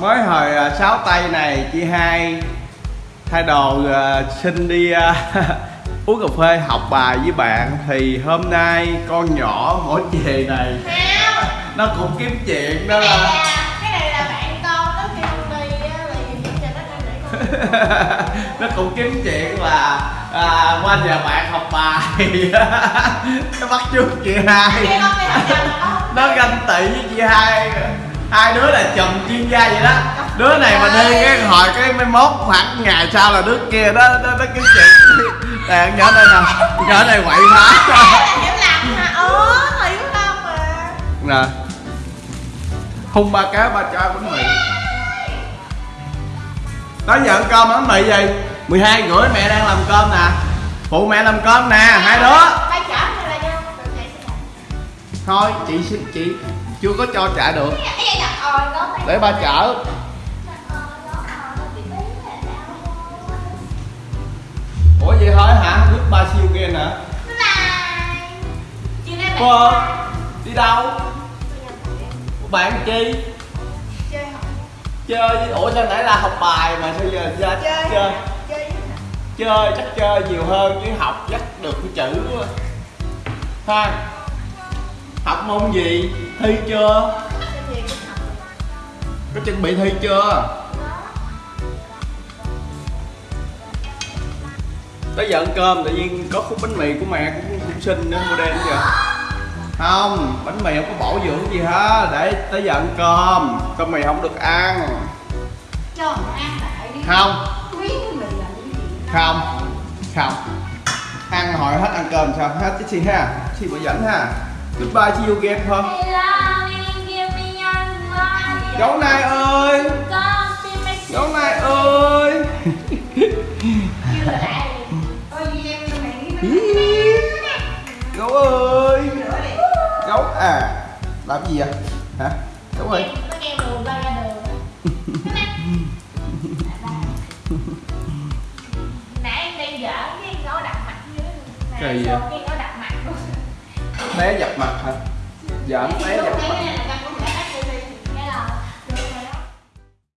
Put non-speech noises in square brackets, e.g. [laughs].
mới hồi à, sáu tay này chị hai thay đồ à, xin đi à, [laughs] uống cà phê học bài với bạn. Thì hôm nay con nhỏ mỗi về này Không nó cũng kiếm chuyện đó là là Cái này là bạn con Nó kêu đi Là [laughs] nó cũng kiếm chuyện là à, qua nhà bạn học bài. [laughs] Nó bắt chước chị hai. Nó ganh tị với chị hai hai đứa là chồng chuyên gia vậy đó. Đứa này mà đi cái hồi cái mấy mốt khoảng ngày sau là đứa kia đó nó, nó kiếm chuyện. [laughs] Nè nhỏ đây nè nhỏ này quậy phá hiểu lầm Ủa Thì của con mà. Nè. Hung ba cá ba cho bánh mì. Đó giờ ăn cơm bánh mì gì 12 rưỡi mẹ đang làm cơm nè. Phụ mẹ làm cơm nè hai đứa. Thôi chị xin chị chưa có cho trả được. Để ba đau ủa vậy thôi hả? Lúc ba siêu kia nè. Cô đi đâu? Bạn chi? Chơi chơi ủa sao nãy là học bài mà sao giờ ra Chơi. chơi? Chơi chắc chơi nhiều hơn chứ học chắc được cái chữ ha học môn gì? Thi chưa? Có chuẩn bị thi chưa? Tới giờ ăn cơm, tự nhiên có khúc bánh mì của mẹ cũng cũng xinh nữa mua đen kìa. Không, bánh mì không có bổ dưỡng gì hết. Để tới giờ ăn cơm cơm mì không được ăn. Cho ăn lại đi không. Không. Không. Ăn hỏi hết ăn cơm sao? Hết chứ chi ha? Chi bữa dẫn ha? Goodbye see you again không gấu nai ơi. [laughs] Gấu ơi. Gì này Ý, gấu ơi. Gấu à làm gì vậy? Hả? Gấu ơi. [laughs] Nãy em đang dở cái gấu đặt mặt dưới. Kỳ Nãy vậy? Té dập mặt hả? Dạ, Giỡn té dập mặt.